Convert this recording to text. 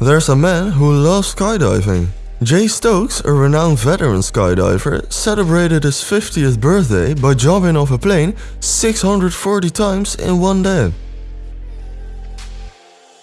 There's a man who loves skydiving. Jay Stokes, a renowned veteran skydiver, celebrated his 50th birthday by jumping off a plane 640 times in one day.